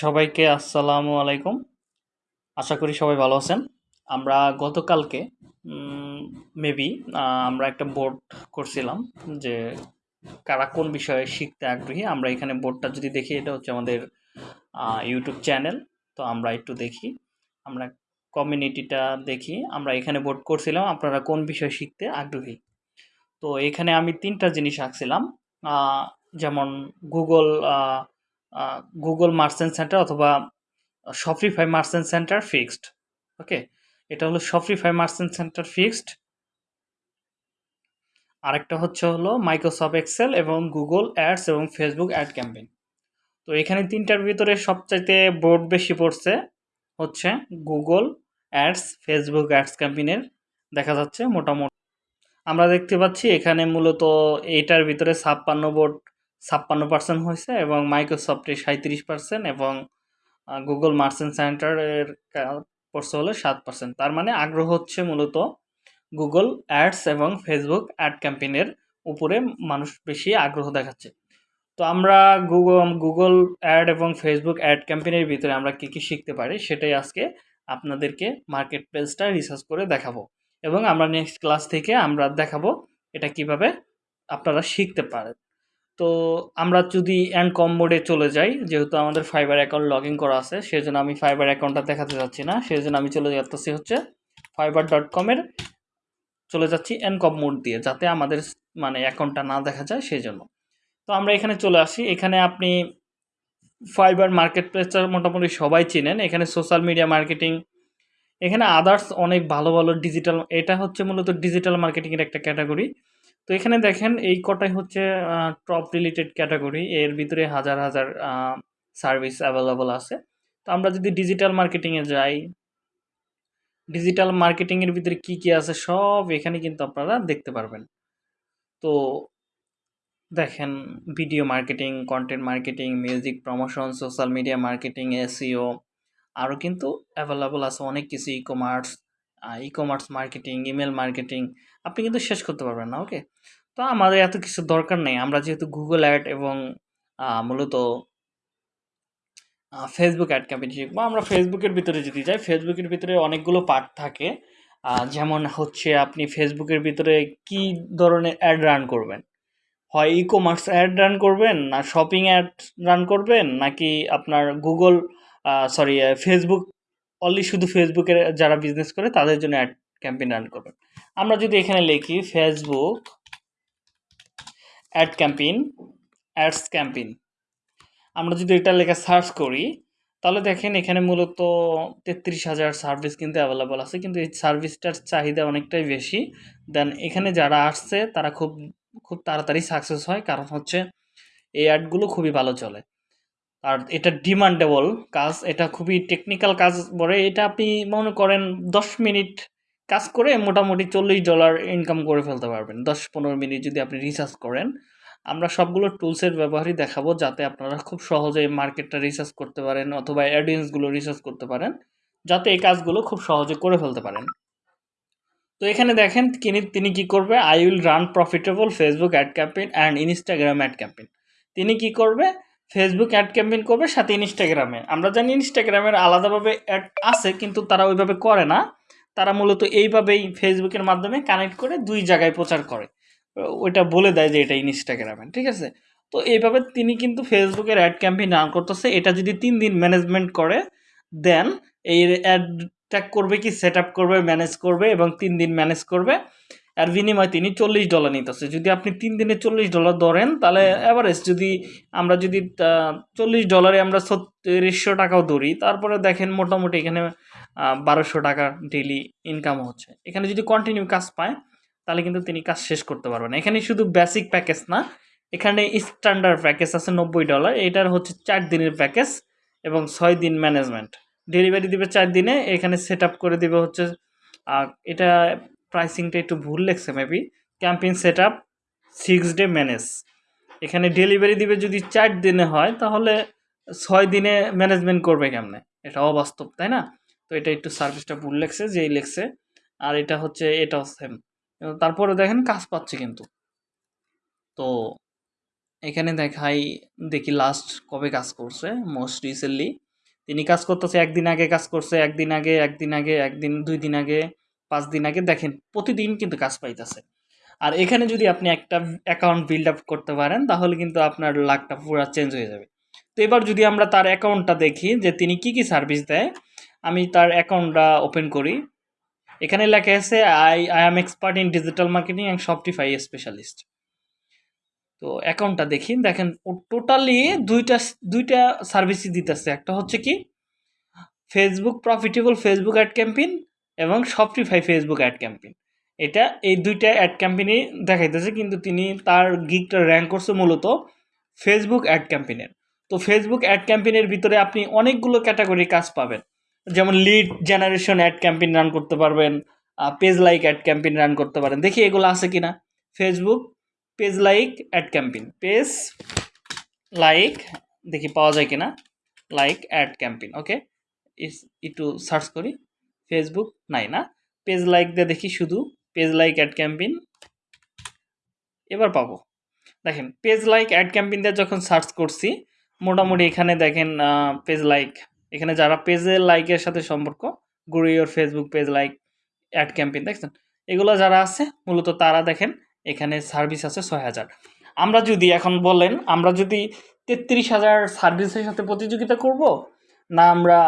সবাইকে আসসালামু আলাইকুম। আশা করি সবাই ভালো আছেন। আমরা গতকালকে মেবি আমরা একটা বোর্ড করছিলাম যে কারা কোন বিষয়ে শিখতে আগ্রহী। আমরা এখানে বোর্ডটা যদি দেখি, এটা হচ্ছে আমাদের ইউটিউব চ্যানেল তো আমরা একটু দেখি। আমরা কমিউনিটিটা দেখি। আমরা এখানে বোর্ড করছিলাম আপনারা কোন বিষয়ে শিখতে আগ্রহী। তো এখানে আমি তিনটা জিনিস আঁকছিলাম। যেমন গুগল গুগল মার্চেন্ট সেন্টার অথবা Shopify merchant center fixed okay এটা হলো শপিফাই মার্চেন্ট সেন্টার ফিক্সড আরেকটা হচ্ছে হলো মাইক্রোসফট এক্সেল এবং গুগল অ্যাডস এবং ফেসবুক অ্যাড ক্যাম্পেইন তো এখানে তিনটার ভিতরে সবচাইতে বোর্ড বেশি পড়ছে হচ্ছে গুগল অ্যাডস ফেসবুক অ্যাডস ক্যাম্পেইনের দেখা যাচ্ছে মোটামুটি। আমরা দেখতে পাচ্ছি এখানে মূলত এইটার ভিতরে ছাপ্পান্ন বোর্ড ছাপ্পান্ন পার্সেন্ট হয়েছে এবং মাইক্রোসফটে সাঁত্রিশ পার্সেন্ট এবং গুগল মার্চেন্ট সেন্টারের পড়ছে হলো সাত পার্সেন্ট তার মানে আগ্রহ হচ্ছে মূলত গুগল অ্যাডস এবং ফেসবুক অ্যাড ক্যাম্পেইনের উপরে মানুষ বেশি আগ্রহ দেখাচ্ছে। তো আমরা গুগল গুগল অ্যাড এবং ফেসবুক অ্যাড ক্যাম্পেইনের ভিতরে আমরা কী কী শিখতে পারি সেটাই আজকে আপনাদেরকে মার্কেট প্লেসটা রিসার্চ করে দেখাবো এবং আমরা নেক্সট ক্লাস থেকে আমরা দেখাবো এটা কীভাবে আপনারা শিখতে পারেন। তো আমরা যদি অ্যান্ড কম মোডে চলে যাই, যেহেতু আমাদের ফাইবার অ্যাকাউন্ট লগ করা আছে সেই জন্য আমি ফাইবার অ্যাকাউন্টটা দেখাতে যাচ্ছি না। সেই জন্য আমি চলে যাচ্ছি হচ্ছে ফাইবার ডট কমের চলে যাচ্ছি অ্যান্ড কম মোড দিয়ে, যাতে আমাদের মানে অ্যাকাউন্টটা না দেখা যায় সেই জন্য তো আমরা এখানে চলে আসি। এখানে আপনি ফাইবার মার্কেট প্লেসটা মোটামুটি সবাই চিনেন। এখানে সোশ্যাল মিডিয়া মার্কেটিং এখানে আদার্স অনেক ভালো ভালো ডিজিটাল এটা হচ্ছে মূলত ডিজিটাল মার্কেটিংয়ের একটা ক্যাটাগরি তো এখানে দেখেন এই কটাই হচ্ছে টপ রিলেটেড ক্যাটাগরি এর ভিতরে হাজার হাজার সার্ভিস অ্যাভেলেবল আছে। তো আমরা যদি ডিজিটাল মার্কেটিংয়ে যাই ডিজিটাল মার্কেটিংয়ের ভিতরে কি কি আছে সব এখানে কিন্তু আপনারা দেখতে পারবেন। তো দেখেন video marketing content marketing music promotion social media marketing SEO আরও কিন্তু অ্যাভেলেবল আছে অনেক কিছু ecommerce ecommerce marketing email marketing আপনি কিন্তু শেষ করতে পারবেন না ওকে তো আমাদের এত কিছু দরকার নেই। আমরা যেহেতু গুগল অ্যাড এবং মূলত ফেসবুক অ্যাড ক্যাম্পেইন শিখব আমরা ফেসবুকের ভিতরে যদি যাই ফেসবুকের ভিতরে অনেকগুলো পার্ট থাকে। যেমন হচ্ছে আপনি ফেসবুকের ভিতরে কি ধরনের অ্যাড রান করবেন? হয় ই কমার্স অ্যাড রান করবেন, না শপিং অ্যাড রান করবেন, নাকি আপনার গুগল সরি ফেসবুক অনলি শুধু ফেসবুকের যারা বিজনেস করে, তাদের জন্য অ্যাড ক্যাম্পেইন রান করবেন আমরা যদি এখানে লিখি Facebook ad campaign ads campaign আমরা যদি এটা লেখা সার্চ করি, তাহলে দেখেন এখানে মূলত তেত্রিশ হাজার সার্ভিস কিন্তু অ্যাভেলেবল আছে, কিন্তু এই সার্ভিসটার চাহিদা অনেকটাই বেশি। দেন এখানে যারা আসছে, তারা খুব খুব তাড়াতাড়ি সাকসেস হয়, কারণ হচ্ছে এই অ্যাডগুলো খুবই ভালো চলে। আর এটা ডিমান্ডেবল কাজ, এটা খুবই টেকনিক্যাল কাজ বলে। এটা আপনি মনে করেন দশ মিনিট কাজ করে মোটামুটি চল্লিশ ডলার ইনকাম করে ফেলতে পারবেন। দশ পনেরো মিনিট যদি আপনি রিসার্চ করেন। আমরা সবগুলো টুলসের ব্যবহারই দেখাবো যাতে আপনারা খুব সহজে মার্কেটটা রিসার্চ করতে পারেন অথবা অ্যাডিয়েন্সগুলো রিসার্চ করতে পারেন, যাতে এই কাজগুলো খুব সহজে করে ফেলতে পারেন। তো এখানে দেখেন তিনি তিনি কি করবে? I will run profitable Facebook ad campaign and Instagram ad campaign তিনি কি করবে? ফেসবুক অ্যাড ক্যাম্পেইন করবে, সাথে ইনস্টাগ্রামে আমরা জানি ইনস্টাগ্রামের আলাদাভাবে অ্যাড আছে, কিন্তু তারা ওইভাবে করে না। তারা মূলত এইভাবেই ফেসবুকের মাধ্যমে কানেক্ট করে দুই জায়গায় প্রচার করে। ওইটা বলে দেয় যে এটা ইনস্টাগ্রামে ঠিক আছে? তো এইভাবে তিনি কিন্তু ফেসবুকের অ্যাড ক্যাম্পেইন রান করতেছে। এটা যদি তিন দিন ম্যানেজমেন্ট করে, দেন এই অ্যাডটা করবে কি সেট করবে ম্যানেজ করবে এবং তিন দিন ম্যানেজ করবে। আর বিনিময় তিনি চল্লিশ ডলার নিতেছে। যদি আপনি তিন দিনে চল্লিশ ডলার ধরেন তাহলে অ্যাভারেজ যদি আমরা যদি চল্লিশ ডলারে আমরা ছত্রিশশো টাকাও ধরি তারপরে দেখেন মোটামুটি এখানে বারোশো টাকা ডেলি ইনকাম হচ্ছে। এখানে যদি কন্টিনিউ কাজ পায় তাহলে কিন্তু তিনি কাজ শেষ করতে পারবেন। এখানে শুধু বেসিক প্যাকেজ না এখানে স্ট্যান্ডার্ড প্যাকেজ আছে নব্বই ডলার এটার হচ্ছে চার দিনের প্যাকেজ এবং ছয় দিন ম্যানেজমেন্ট ডেলিভারি দিবে চার দিনে এখানে সেট আপ করে দিবে হচ্ছে এটা প্রাইসিংটা একটু ভুল লেগছে maybe campaign set up six day manage এখানে ডেলিভারি দিবে যদি চার দিনে হয়, তাহলে ছয় দিনে ম্যানেজমেন্ট করবে কেমনে? এটা অবাস্তব, তাই না? তো এটা একটু সার্ভিসটা ভুল লেগছে যেই লেগছে আর এটা হচ্ছে এটাও সেম তারপরে দেখেন, কাজ পাচ্ছে কিন্তু। তো এখানে দেখাই, দেখি লাস্ট কবে কাজ করছে মোস্ট রিসেন্টলি তিনি কাজ করতেছে, একদিন আগে কাজ করছে, একদিন আগে একদিন আগে, একদিন, দুই দিন আগে। পাঁচ দিন আগে দেখেন, প্রতিদিন কিন্তু কাজ পাইতেছে। আর এখানে যদি আপনি একটা অ্যাকাউন্ট বিল্ড আপ করতে পারেন, তাহলে কিন্তু আপনার লাকটা পুরো চেঞ্জ হয়ে যাবে। তো এবার যদি আমরা তার অ্যাকাউন্টটা দেখি, যে তিনি কি কি সার্ভিস দেয়, আমি তার অ্যাকাউন্টটা ওপেন করি। এখানে লেখা আছে I I am expert in digital marketing and Shopify specialist তো অ্যাকাউন্টটা দেখি, দেখেন, ও টোটালি দুইটা দুইটা সার্ভিসই দিতেছে। একটা হচ্ছে কি Facebook profitable Facebook ad campaign এবং শপটিফাই ফেসবুক অ্যাড ক্যাম্পেইন এটা এই দুইটা অ্যাড ক্যাম্পেইনই দেখাইতেছে, কিন্তু তিনি তার গিকটা র্যাঙ্ক করছে মূলত ফেসবুক অ্যাড ক্যাম্পেইনের তো ফেসবুক অ্যাড ক্যাম্পেইনের ভিতরে আপনি অনেকগুলো ক্যাটাগরি কাজ পাবেন। যেমন lead generation ad campaign run করতে পারবেন page like ad campaign run করতে পারেন। দেখি এগুলো আছে কিনা। Facebook page like ad campaign page like দেখি পাওয়া যায় কিনা। লাইক অ্যাড ক্যাম্পেইন ওকে একটু সার্চ করি। ফেসবুক নাই না? পেজ লাইক দিয়ে দেখি শুধু পেজ লাইক অ্যাড ক্যাম্পেইন এবার পাবো। দেখেন পেজ লাইক অ্যাড ক্যাম্পেইন দিয়ে যখন সার্চ করছি, মোটামুটি এখানে দেখেন পেজ লাইক এখানে যারা পেজের লাইকের সাথে সম্পর্ক, grow your Facebook page like ad campaign দেখছেন? এগুলো যারা আছে, মূলত তারা দেখেন, এখানে সার্ভিস আছে ছয় হাজার। আমরা যদি এখন বলেন, আমরা যদি তেত্রিশ হাজার সার্ভিসের সাথে প্রতিযোগিতা করব, না আমরা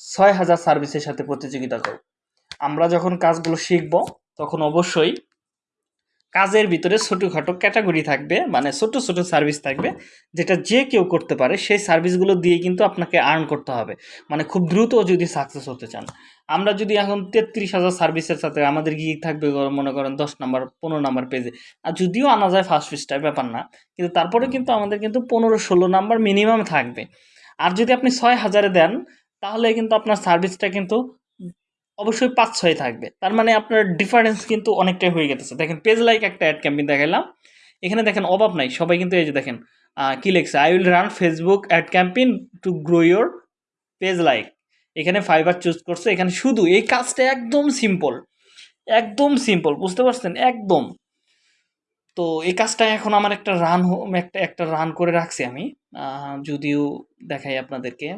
ছয় হাজার সার্ভিসের সাথে প্রতিযোগিতা করব। আমরা যখন কাজগুলো শিখব, তখন অবশ্যই কাজের ভিতরে ছোটোখাটো ক্যাটাগরি থাকবে মানে ছোট ছোট সার্ভিস থাকবে, যেটা যে কেউ করতে পারে, সেই সার্ভিসগুলো দিয়ে কিন্তু আপনাকে আর্ন করতে হবে। মানে খুব দ্রুত যদি সাকসেস হতে চান। আমরা যদি এখন তেত্রিশ হাজার সার্ভিসের সাথে আমাদের গিয়ে থাকবে মনে করেন দশ নাম্বার, পনেরো নাম্বার পেজে, আর যদিও আনা যায় ফার্স্ট ফিসটার ব্যাপার না, কিন্তু তারপরে কিন্তু আমাদের কিন্তু পনেরো ষোলো নাম্বার মিনিমাম থাকবে। আর যদি আপনি ছয় হাজারে দেন তাহলে কিন্তু আপনার সার্ভিসটা কিন্তু অবশ্যই পাঁচ ছয় থাকবে। তার মানে আপনার ডিফারেন্স কিন্তু অনেকটাই হয়ে গেছে। দেখেন পেজ লাইক একটা অ্যাড ক্যাম্পেইন দেখালাম এখানে দেখেন, অভাব নাই। সবাই কিন্তু এই যে দেখেন কী লেখছে? I will run Facebook ad campaign to grow your page like এখানে ফাইবার চুজ করছে। এখানে শুধু এই কাজটা একদম সিম্পল একদম সিম্পল বুঝতে পারছেন? একদম। তো এই কাজটা এখন আমার একটা রান একটা একটা রান করে রাখছি আমি। যদিও দেখাই আপনাদেরকে।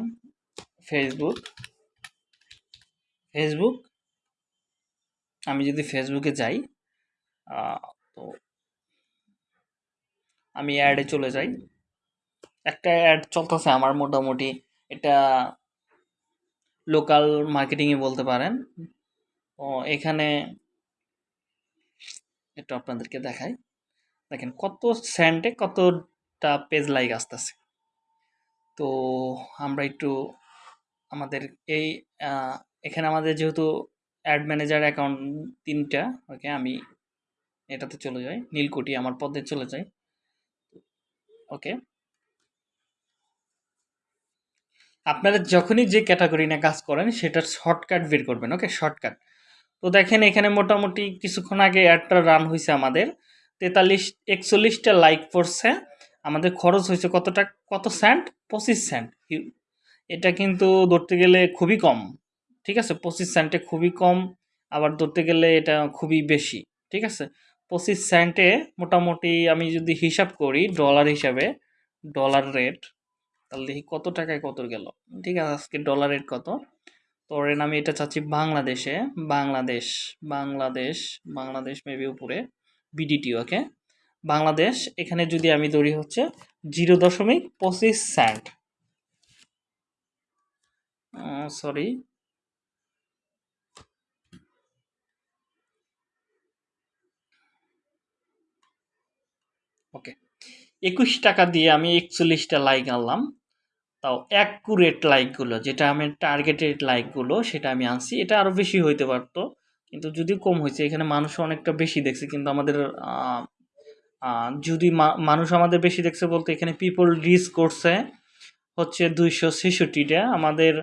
ফেসবুক ফেসবুক আমি যদি ফেসবুকে যাই তো আমি অ্যাডে চলে যাই। একটা অ্যাড চলতেছে আমার মোটামুটি। এটা লোকাল মার্কেটিংয়ে বলতে পারেন। ও, এখানে একটু আপনাদেরকে দেখাই। দেখেন কত স্যান্ডে কতটা পেজ লাইক আসতেছে। তো আমরা একটু আমাদের এই এখানে আমাদের যেহেতু অ্যাড ম্যানেজার অ্যাকাউন্ট তিনটা ওকে আমি এটাতে চলে যাই নীলকুটি আমার পদে চলে যাই ওকে আপনারা যখনই যে ক্যাটাগরি নিয়ে কাজ করেন, সেটার শর্টকাট বের করবেন ওকে শর্টকাট তো দেখেন, এখানে মোটামুটি কিছুক্ষণ আগে অ্যাডটা রান হয়েছে আমাদের, তেতাল্লিশ, একচল্লিশটা লাইক পড়ছে, আমাদের খরচ হয়েছে কতটা, কত সেন্ট পঁচিশ স্যান্ট এটা কিন্তু ধরতে গেলে খুবই কম, ঠিক আছে? পঁচিশ সেন্টে খুবই কম, আবার ধরতে গেলে এটা খুবই বেশি, ঠিক আছে? পঁচিশ সেন্টে মোটামুটি আমি যদি হিসাব করি ডলার হিসাবে ডলার রেট তাহলে দেখি কত টাকায় কত গেল? ঠিক আছে, আজকে ডলার রেট কত? তো রেন আমি এটা চাচ্ছি বাংলাদেশে, বাংলাদেশ বাংলাদেশ বাংলাদেশ মেবি উপরে বিডিটি ওকে বাংলাদেশ, এখানে যদি আমি ধরি হচ্ছে জিরো দশমিক পঁচিশ সেন্ট সরি ওকে একুশ টাকা দিয়ে আমি একচল্লিশটা লাইক আনলাম। তাও অ্যাকুরেট লাইকগুলো যেটা আমি টার্গেটেড লাইকগুলো সেটা আমি আনছি। এটা আরও বেশি হইতে পারতো, কিন্তু যদিও কম হয়েছে, এখানে মানুষ অনেকটা বেশি দেখছে, কিন্তু আমাদের যদি মানুষ আমাদের বেশি দেখছে বলতে এখানে পিপল রিচ করছে হচ্ছে দুইশো ছেষট্টিটা। আমাদের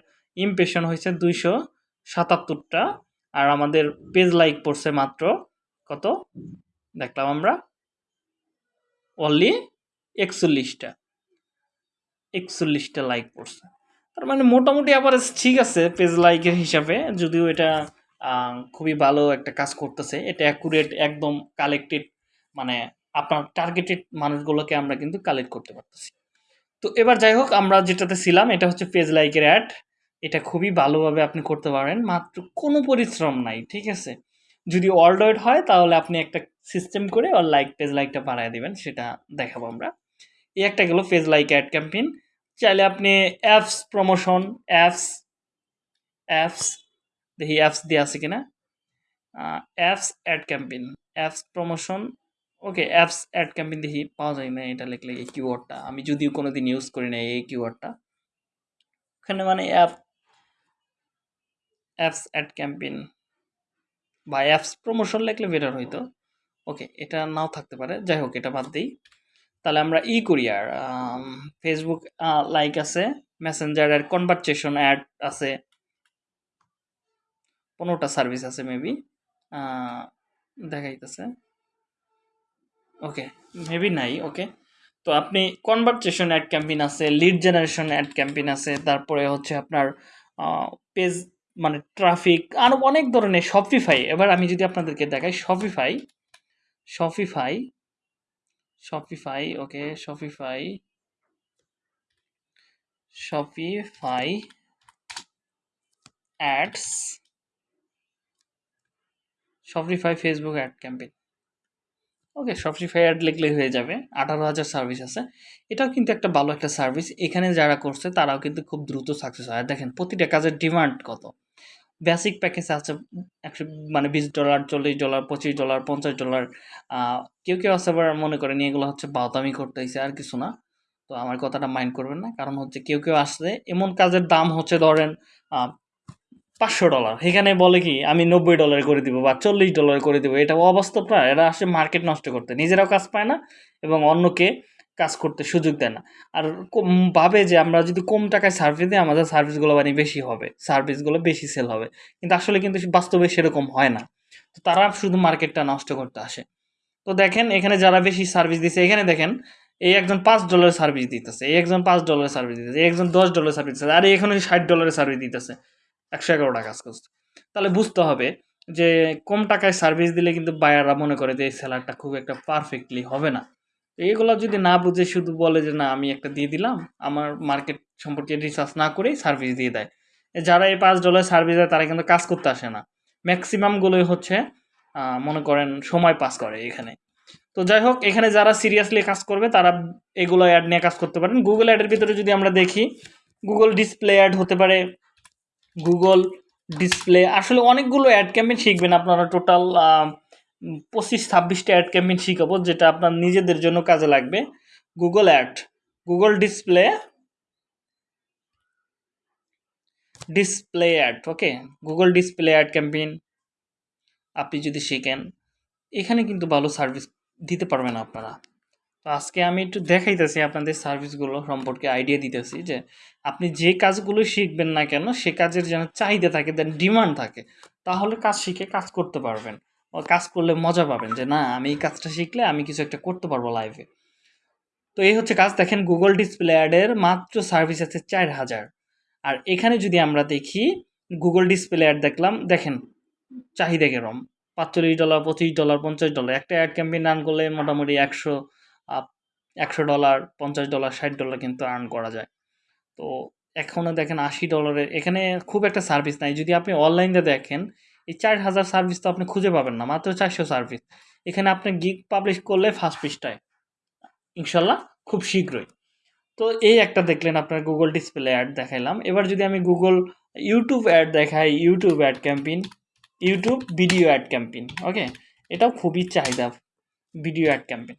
ইমপ্রেশন হয়েছে দুইশো সাতাত্তরটা। আর আমাদের পেজ লাইক পড়ছে মাত্র কত? দেখলাম আমরা। অনলি একচল্লিশটা। একচল্লিশটা লাইক পড়ছে। তার মানে মোটামুটি আবার ঠিক আছে পেজ লাইকের হিসাবে। যদিও এটা খুবই ভালো একটা কাজ করতেছে। এটা অ্যাকুরেট একদম কালেক্টেড মানে আপনার টার্গেটেড মানুষগুলোকে আমরা কিন্তু কালেক্ট করতে পারতেছি। তো এবার যাই হোক, আমরা যেটাতে ছিলাম, এটা হচ্ছে পেজ লাইকের অ্যাড এটা খুবই ভালোভাবে আপনি করতে পারেন। মাত্র কোনো পরিশ্রম নাই, ঠিক আছে? যদি অল্ডয়েড হয় তাহলে আপনি একটা সিস্টেম করে আর লাইক পেজ লাইকটা বাড়ায় দিবেন, সেটা দেখাবো আমরা। এই একটা গেলো পেজ লাইক অ্যাড ক্যাম্পেইন চাইলে আপনি অ্যাপস প্রমোশন অ্যাপস অ্যাপস দেখি অ্যাপস দিয়ে আছে কিনা? Apps ad campaign apps promotion okay apps ad campaign দেখি, পাওয়া যায় না, এটা লিখলে এই কিওয়ার্ডটা আমি যদিও কোনো দিন ইউজ করি না এই কিওয়ার্ডটা ওখানে মানে অ্যাপ অ্যাপস অ্যাড ক্যাম্পেইন বা অ্যাপস প্রমোশন লিখলে বেটার হইতো। ওকে এটা নাও থাকতে পারে। যাই হোক, এটা বাদ দিই। তাহলে আমরা ই করি আর ফেসবুক লাইক আছে মেসেঞ্জারের কনভারসেশন অ্যাড আছে। পনেরোটা সার্ভিস আছে মেবি দেখাইতেছে। ওকে মেবি নাই ওকে তো আপনি কনভারসেশন অ্যাড ক্যাম্পেইন আছে লিড জেনারেশন অ্যাড ক্যাম্পেইন আছে, তারপরে হচ্ছে আপনার পেজ মানে ট্রাফিক আরও অনেক ধরনের শপিফাই এবার আমি যদি আপনাদেরকে দেখাই Shopify Shopify Shopify okay Shopify Shopify ads Shopify Facebook ad campaign okay Shopify ad লিখলেই হয়ে যাবে, আঠারো হাজার সার্ভিস আছে। এটাও কিন্তু একটা ভালো একটা সার্ভিস এখানে যারা করছে তারাও কিন্তু খুব দ্রুত সাকসেস হয়। দেখেন, প্রতিটা কাজের ডিমান্ড কত? বেসিক প্যাকেজ আছে, একশো মানে বিশ ডলার চল্লিশ ডলার পঁচিশ ডলার পঞ্চাশ ডলার কেউ কেউ আছে আবার মনে করেন এগুলো হচ্ছে বাউতামি করতেছে আর কিছু না। তো আমার কথাটা মাইন্ড করবেন না, কারণ হচ্ছে কেউ কেউ আসলে এমন কাজের দাম হচ্ছে ধরেন পাঁচশো ডলার এখানে বলে কি, আমি নব্বই ডলার করে দিব বা চল্লিশ ডলার করে দিব, এটা অবাস্তব না, এরা আসে মার্কেট নষ্ট করতে। নিজেরাও কাজ পায় না এবং অন্যকে কাজ করতে সুযোগ দেয় না। আর ভাবে যে আমরা যদি কম টাকায় সার্ভিস দিই, আমাদের সার্ভিসগুলো মানে বেশি হবে। সার্ভিসগুলো বেশি সেল হবে। কিন্তু আসলে কিন্তু বাস্তবে সেরকম হয় না। তো তারা শুধু মার্কেটটা নষ্ট করতে আসে। তো দেখেন, এখানে যারা বেশি সার্ভিস দিচ্ছে এখানে দেখেন, এই একজন পাঁচ ডলারের সার্ভিস দিতেছে, এই একজন পাঁচ ডলারের সার্ভিস দিতেছে, এই একজন দশ ডলারের সার্ভিস দিতেছে, আর এখানে ষাট ডলারের সার্ভিস দিতেছে। একশো এগারোটা কাজ করছে। তাহলে বুঝতে হবে যে কম টাকায় সার্ভিস দিলে কিন্তু বায়াররা মনে করে যে এই সেলারটা খুব একটা পারফেক্টলি হবে না। এইগুলো যদি না বুঝে শুধু বলে যে, না, আমি একটা দিয়ে দিলাম, আমার মার্কেট সম্পর্কে রিসার্চ না করেই সার্ভিস দিয়ে দেয়। যারা এই পাঁচ ডলার সার্ভিস দেয়, তারা কিন্তু কাজ করতে আসে না। ম্যাক্সিমামগুলোই হচ্ছে মনে করেন সময় পাস করে এখানে। তো যাই হোক, এখানে যারা সিরিয়াসলি কাজ করবে, তারা এগুলো অ্যাড নিয়ে কাজ করতে পারেন। গুগল অ্যাডের ভিতরে যদি আমরা দেখি গুগল ডিসপ্লে অ্যাড হতে পারে গুগল ডিসপ্লে আসলে অনেকগুলো অ্যাড ক্যাম্পেইন শিখবেন আপনারা টোটাল পঁচিশ, ছাব্বিশটা অ্যাড ক্যাম্পেইন শিখাবো, যেটা আপনার নিজেদের জন্য কাজে লাগবে। Google ad Google display display ad okay Google display ad campaign আপনি যদি শিখেন, এখানে কিন্তু ভালো সার্ভিস দিতে পারবেন আপনারা। তো আজকে আমি একটু দেখাইতেছি আপনাদের সার্ভিসগুলো সম্পর্কে আইডিয়া দিতেছি যে, আপনি যে কাজগুলো শিখবেন না কেন, সে কাজের যেন চাহিদা থাকে দেন ডিমান্ড থাকে, তাহলে কাজ শিখে কাজ করতে পারবেন। কাজ করলে মজা পাবেন যে, না, আমি এই কাজটা শিখলে আমি কিছু একটা করতে পারব লাইফে তো এই হচ্ছে কাজ। দেখেন গুগল ডিসপ্লে অ্যাডের মাত্র সার্ভিস আছে চার হাজার। আর এখানে যদি আমরা দেখি গুগল ডিসপ্লে অ্যাড দেখলাম, দেখেন, চাহিদা কেরম? পাঁচচল্লিশ ডলার, পঁচিশ ডলার, পঞ্চাশ ডলার। একটা অ্যাড ক্যাম্পেইন রান করলে মোটামুটি একশো একশো ডলার, পঞ্চাশ ডলার, ষাট ডলার কিন্তু আর্ন করা যায়। তো এখনও দেখেন আশি ডলারের, এখানে খুব একটা সার্ভিস নাই। যদি আপনি অনলাইনে দেখেন এই চার হাজার সার্ভিস তো আপনি খুঁজে পাবেন না, মাত্র চারশো সার্ভিস এখানে আপনি গিগ পাবলিশ করলে ফার্স্ট পৃষ্ঠায়, ইনশাল্লাহ খুব শীঘ্রই। তো এই একটা দেখলেন আপনার গুগল ডিসপ্লে অ্যাড দেখাইলাম। এবার যদি আমি গুগল ইউটিউব অ্যাড দেখাই YouTube ad campaign YouTube video ad campaign okay এটাও খুবই চাহিদা video ad campaign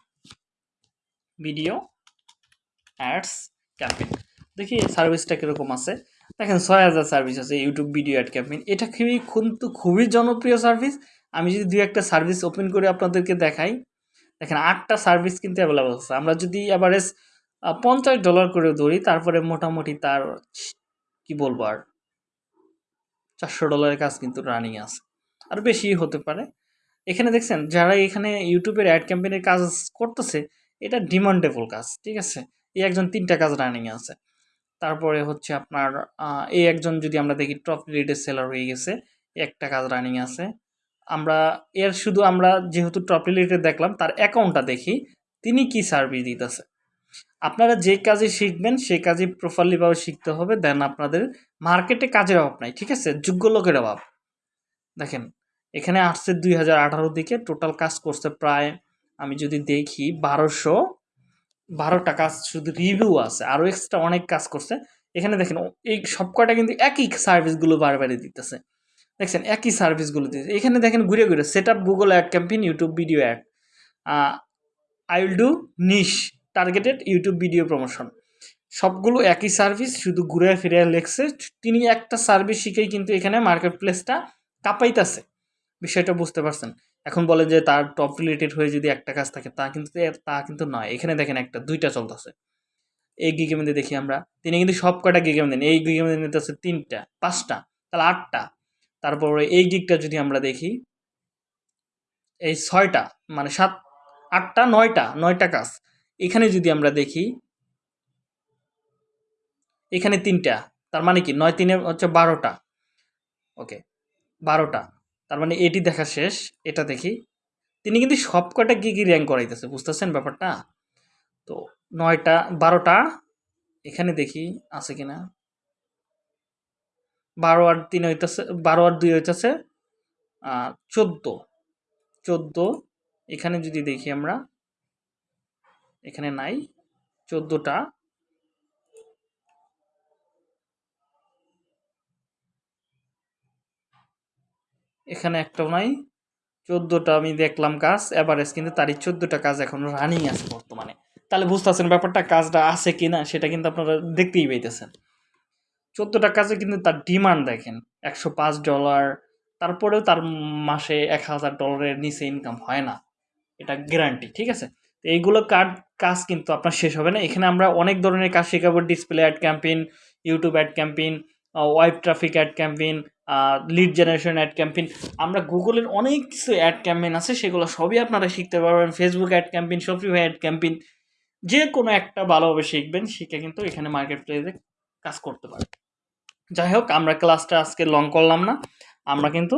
video ads campaign দেখি সার্ভিসটা কীরকম আছে। দেখেন ছয় হাজার সার্ভিস আছে ইউটিউব ভিডিও অ্যাড ক্যাম্পেইন এটা খুবই কিন্তু খুবই জনপ্রিয় সার্ভিস আমি যদি দু একটা সার্ভিস ওপেন করে আপনাদেরকে দেখাই, দেখেন আটটা সার্ভিস কিন্তু অ্যাভেলেবল আছে। আমরা যদি অ্যাভারেজ পঞ্চাশ ডলার করে ধরি, তারপরে মোটামুটি তার, কি বলব আর? চারশো ডলারের কাজ কিন্তু রানিং আছে। আর বেশি হতে পারে। এখানে দেখছেন, যারা এখানে ইউটিউবের অ্যাড ক্যাম্পেইনের কাজ করতেছে, এটা ডিমান্ডেবল কাজ, ঠিক আছে? এই একজন তিনটা কাজ রানিং আছে। তারপরে হচ্ছে আপনার এই একজন যদি আমরা দেখি টপ রিলেটেড সেলার হয়ে গেছে, একটা কাজ রানিং আছে। আমরা, এর শুধু আমরা যেহেতু টপ রিলেটেড দেখলাম, তার অ্যাকাউন্টটা দেখি, তিনি কি সার্ভিস দিতেছে? আপনারা যে কাজে শিখবেন, সেই কাজে প্রপারলিভাবে শিখতে হবে দেন আপনাদের মার্কেটে কাজের অভাব নাই, ঠিক আছে? যোগ্য লোকের অভাব। দেখেন, এখানে আসছে দুই হাজার দিকে টোটাল কাজ করছে প্রায়, আমি যদি দেখি, বারোশো বারোটা কাজ শুধু রিভিউ আছে আরও এক্সট্রা অনেক কাজ করছে। এখানে দেখেন এই সব কয়টা কিন্তু একই সার্ভিসগুলো বারবারই দিতেছে। দেখছেন, একই সার্ভিসগুলো দিতেছে। এখানে দেখেন, ঘুরে ঘুরে set up Google ad campaign YouTube video ad I will do niche targeted YouTube video promotion সবগুলো একই সার্ভিস শুধু ঘুরে ফিরে লেখছে। তিনি একটা সার্ভিস শিখেই কিন্তু এখানে মার্কেট প্লেসটা কাঁপাইতেছে। বিষয়টা বুঝতে পারছেন। এখন বলে যে তার টপ রিলেটেড হয়ে যদি একটা কাজ থাকে, তা কিন্তু তা কিন্তু নয়। এখানে দেখেন একটা, দুইটা চলতেছে। এই গিগে মধ্যে দেখি আমরা, তিনি কিন্তু সব কয়টা গিগে মধ্যে এই গিগে মধ্যে নিতেছে তিনটা, পাঁচটা, তাহলে আটটা। তারপরে এই গিগটা যদি আমরা দেখি, এই ছয়টা মানে সাত, আটটা, নয়টা নয়টা কাজ। এখানে যদি আমরা দেখি, এখানে তিনটা, তার মানে কি? নয় তিনে হচ্ছে বারোটা। ওকে, বারোটা। তার মানে এটি দেখা শেষ, এটা দেখি। তিনি কিন্তু সব কটা গিগি র্যাঙ্ক করাইতেছে, বুঝতেছেন ব্যাপারটা? তো নয়টা, বারোটা, এখানে দেখি আছে কিনা। বারো আর তিন হইতেছে, বারো আর দুই হইতেছে চোদ্দ। চোদ্দ, এখানে যদি দেখি আমরা, এখানে নাই, চোদ্দোটা। এখানে একটাও নাই, চোদ্দোটা আমি দেখলাম কাজ এভারেজ কিন্তু তারই চোদ্দোটা কাজ এখন রানিং আছে বর্তমানে। তাহলে বুঝতেছেন ব্যাপারটা, কাজটা আছে কি না সেটা কিন্তু আপনারা দেখতেই পাইতেছেন। চোদ্দোটা কাজে কিন্তু তার ডিমান্ড দেখেন, একশো পাঁচ ডলার তারপরেও তার মাসে এক হাজার ডলারের নিচে ইনকাম হয় না। এটা গ্যারান্টি ঠিক আছে? তো এইগুলো কার্ড কাজ কিন্তু আপনার শেষ হবে না। এখানে আমরা অনেক ধরনের কাজ শেখাবো display ad campaign YouTube ad campaign web traffic ad campaign lead generation ad campaign আমরা গুগলের অনেক কিছু অ্যাড ক্যাম্পেইন আছে, সেগুলো সবই আপনারা শিখতে পারবেন। Facebook ad campaign Shopify ad campaign যে কোনো একটা ভালোভাবে শিখবেন, শিখে কিন্তু এখানে মার্কেট প্লেসে কাজ করতে পারবেন। যাই হোক, আমরা ক্লাসটা আজকে লং করলাম না। আমরা কিন্তু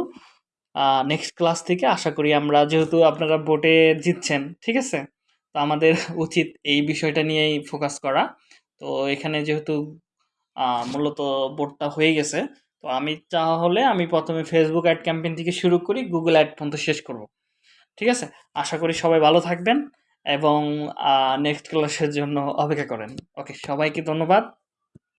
নেক্সট ক্লাস থেকে আশা করি আমরা যেহেতু আপনারা বোটে জিতছেন, ঠিক আছে? তো আমাদের উচিত এই বিষয়টা নিয়েই ফোকাস করা। তো এখানে যেহেতু মূলত বোর্ডটা হয়ে গেছে তো আমি তাহলে আমি প্রথমে ফেসবুক অ্যাড ক্যাম্পেইন থেকে শুরু করি গুগল অ্যাড পর্যন্ত শেষ করব। ঠিক আছে? আশা করি সবাই ভালো থাকবেন এবং নেক্সট ক্লাসের জন্য অপেক্ষা করেন। ওকে সবাইকে ধন্যবাদ।